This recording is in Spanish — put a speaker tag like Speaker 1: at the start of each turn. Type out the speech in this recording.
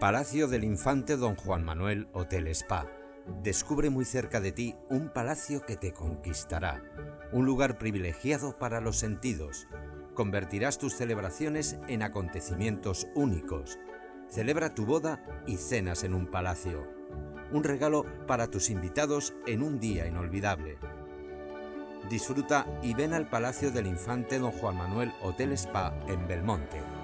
Speaker 1: Palacio del Infante Don Juan Manuel Hotel Spa. Descubre muy cerca de ti un palacio que te conquistará, un lugar privilegiado para los sentidos. Convertirás tus celebraciones en acontecimientos únicos. Celebra tu boda y cenas en un palacio. Un regalo para tus invitados en un día inolvidable. Disfruta y ven al Palacio del Infante Don Juan Manuel Hotel Spa en Belmonte.